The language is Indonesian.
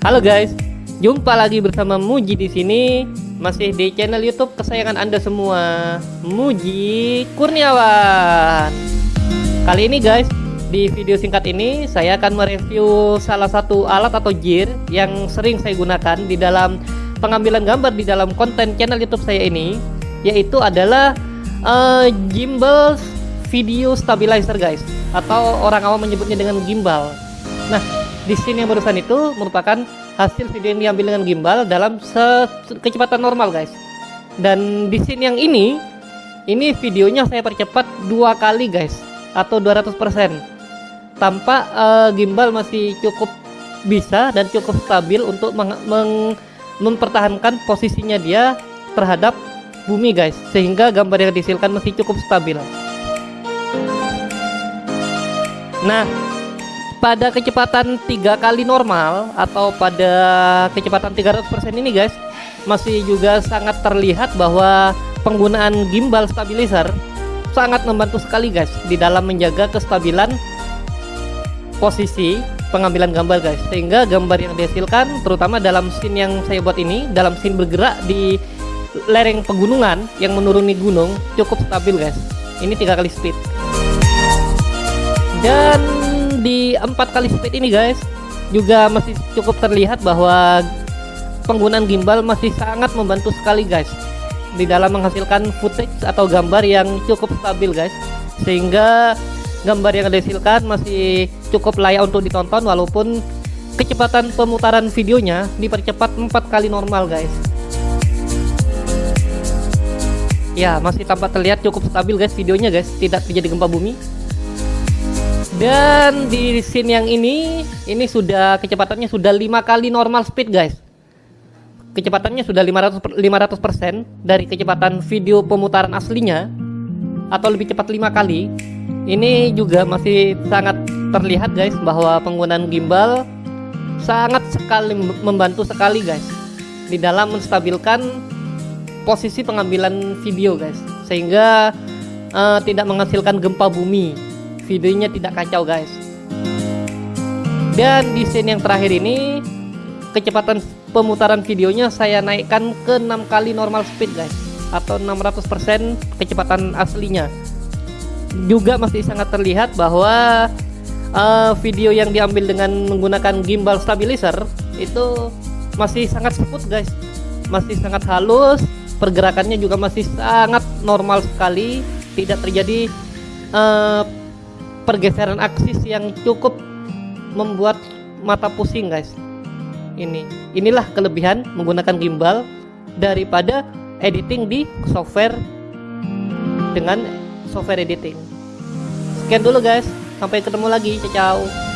Halo guys, jumpa lagi bersama Muji di sini, masih di channel YouTube kesayangan Anda semua, Muji Kurniawan. Kali ini guys, di video singkat ini saya akan mereview salah satu alat atau gear yang sering saya gunakan di dalam pengambilan gambar di dalam konten channel YouTube saya ini, yaitu adalah uh, gimbal video stabilizer guys, atau orang awam menyebutnya dengan gimbal. Nah, di sini yang barusan itu merupakan hasil video yang diambil dengan gimbal dalam kecepatan normal guys. Dan di scene yang ini ini videonya saya percepat dua kali guys atau 200% tanpa uh, gimbal masih cukup bisa dan cukup stabil untuk meng meng mempertahankan posisinya dia terhadap bumi guys sehingga gambar yang dihasilkan masih cukup stabil. Nah pada kecepatan tiga kali normal atau pada kecepatan 300% ini guys masih juga sangat terlihat bahwa penggunaan gimbal stabilizer sangat membantu sekali guys di dalam menjaga kestabilan posisi pengambilan gambar guys. Sehingga gambar yang dihasilkan terutama dalam scene yang saya buat ini dalam scene bergerak di lereng pegunungan yang menuruni gunung cukup stabil guys. Ini tiga kali speed. Dan di empat kali speed ini guys. Juga masih cukup terlihat bahwa penggunaan gimbal masih sangat membantu sekali guys di dalam menghasilkan footage atau gambar yang cukup stabil guys. Sehingga gambar yang dihasilkan masih cukup layak untuk ditonton walaupun kecepatan pemutaran videonya dipercepat empat kali normal guys. Ya masih tampak terlihat cukup stabil guys videonya guys. Tidak terjadi gempa bumi dan di scene yang ini, ini sudah kecepatannya sudah lima kali normal speed guys. Kecepatannya sudah 500 500% dari kecepatan video pemutaran aslinya atau lebih cepat lima kali. Ini juga masih sangat terlihat guys bahwa penggunaan gimbal sangat sekali membantu sekali guys di dalam menstabilkan posisi pengambilan video guys sehingga uh, tidak menghasilkan gempa bumi videonya tidak kacau guys. Dan di scene yang terakhir ini kecepatan pemutaran videonya saya naikkan ke 6 kali normal speed guys. Atau 600% kecepatan aslinya. Juga masih sangat terlihat bahwa uh, video yang diambil dengan menggunakan gimbal stabilizer itu masih sangat smooth guys. Masih sangat halus pergerakannya juga masih sangat normal sekali tidak terjadi uh, pergeseran aksis yang cukup membuat mata pusing guys. Ini inilah kelebihan menggunakan gimbal daripada editing di software dengan software editing. Sekian dulu guys. Sampai ketemu lagi. Ciao